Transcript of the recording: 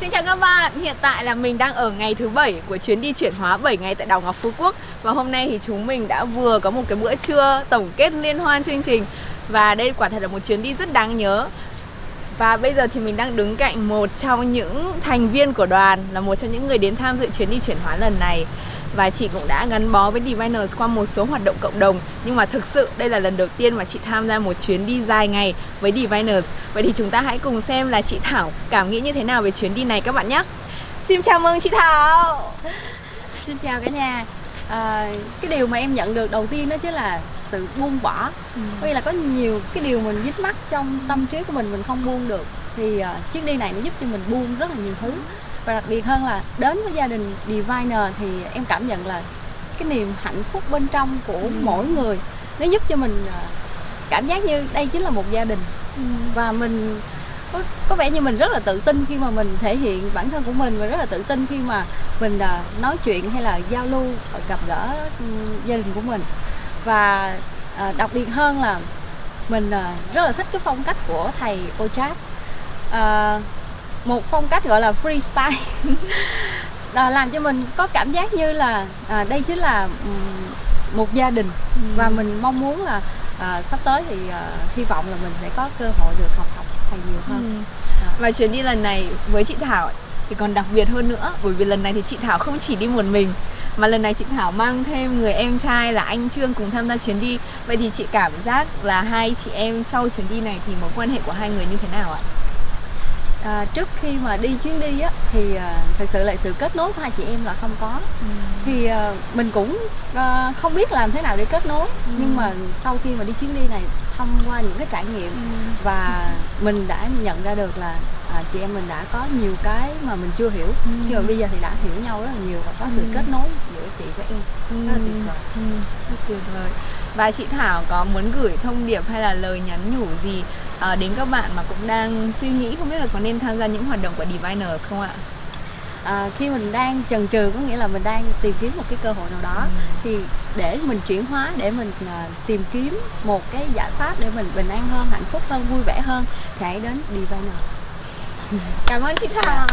Xin chào các bạn, hiện tại là mình đang ở ngày thứ bảy của chuyến đi chuyển hóa 7 ngày tại đảo Ngọc Phú Quốc. Và hôm nay thì chúng mình đã vừa có một cái bữa trưa tổng kết liên hoan chương trình. Và đây quả thật là một chuyến đi rất đáng nhớ. Và bây giờ thì mình đang đứng cạnh một trong những thành viên của đoàn Là một trong những người đến tham dự chuyến đi chuyển hóa lần này và chị cũng đã gắn bó với Diviners qua một số hoạt động cộng đồng. Nhưng mà thực sự đây là lần đầu tiên mà chị tham gia một chuyến đi dài ngày với Diviners vậy thì chúng ta hãy cùng xem là chị Thảo cảm nghĩ như thế nào về chuyến đi này các bạn nhé. Xin chào mừng chị Thảo. Xin chào cả nhà. À, cái điều mà em nhận được đầu tiên đó chính là sự buông bỏ. Ừ. nghĩa là có nhiều cái điều mình dính mắc trong tâm trí của mình mình không buông được. Thì uh, chuyến đi này nó giúp cho mình buông rất là nhiều thứ và đặc biệt hơn là đến với gia đình Diviner thì em cảm nhận là cái niềm hạnh phúc bên trong của ừ. mỗi người nó giúp cho mình à, cảm giác như đây chính là một gia đình ừ. và mình có, có vẻ như mình rất là tự tin khi mà mình thể hiện bản thân của mình và rất là tự tin khi mà mình uh, nói chuyện hay là giao lưu gặp gỡ um, gia đình của mình và uh, đặc biệt hơn là mình rất là thích cái phong cách của thầy Ochap uh, một phong cách gọi là freestyle à, làm cho mình có cảm giác như là à, đây chính là một gia đình ừ. và mình mong muốn là à, sắp tới thì à, hy vọng là mình sẽ có cơ hội được học học thầy nhiều hơn ừ. à. và chuyến đi lần này với chị Thảo thì còn đặc biệt hơn nữa bởi vì lần này thì chị Thảo không chỉ đi một mình mà lần này chị Thảo mang thêm người em trai là anh Trương cùng tham gia chuyến đi vậy thì chị cảm giác là hai chị em sau chuyến đi này thì mối quan hệ của hai người như thế nào ạ? À, trước khi mà đi chuyến đi á thì à, thật sự là sự kết nối của hai chị em là không có ừ. thì à, mình cũng à, không biết làm thế nào để kết nối ừ. nhưng mà sau khi mà đi chuyến đi này thông qua những cái trải nghiệm ừ. và mình đã nhận ra được là à, chị em mình đã có nhiều cái mà mình chưa hiểu ừ. nhưng mà bây giờ thì đã hiểu nhau rất là nhiều và có sự ừ. kết nối chị với em ừ. rất là tuyệt vời ừ. rất tuyệt vời và chị Thảo có muốn gửi thông điệp hay là lời nhắn nhủ gì uh, đến các bạn mà cũng đang suy nghĩ không biết là có nên tham gia những hoạt động của Diviners không ạ? À, khi mình đang chần chừ có nghĩa là mình đang tìm kiếm một cái cơ hội nào đó ừ. thì để mình chuyển hóa để mình uh, tìm kiếm một cái giải pháp để mình bình an hơn hạnh phúc hơn vui vẻ hơn thì hãy đến Diviner cảm ơn chị Thảo